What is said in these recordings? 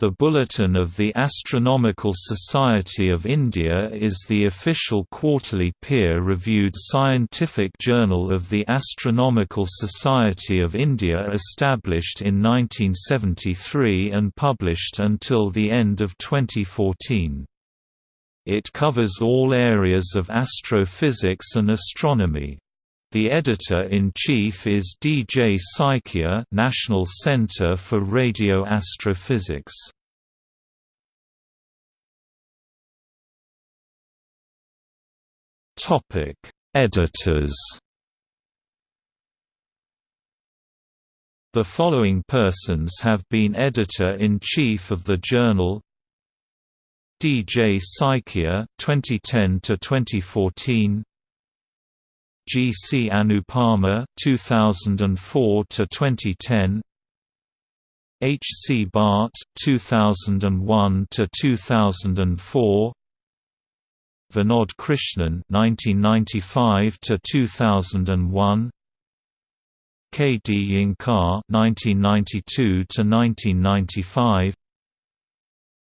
The Bulletin of the Astronomical Society of India is the official quarterly peer-reviewed scientific journal of the Astronomical Society of India established in 1973 and published until the end of 2014. It covers all areas of astrophysics and astronomy. The editor-in-chief is D. J. Saikia National Center for Radio Astrophysics. Topic: Editors. The following persons have been editor-in-chief of the journal: D. J. Saikia, 2010 to 2014. G. C. Anupama 2004 to 2010 H. C. Bhatt 2001 to 2004 Vinod Krishan 1995 to 2001 K. D. Abhyankar 1992 to 1995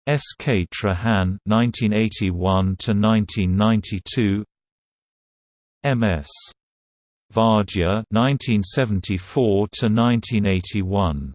S. K. Trehan 1981 to 1992 M.S. Vaidya 1974 to 1981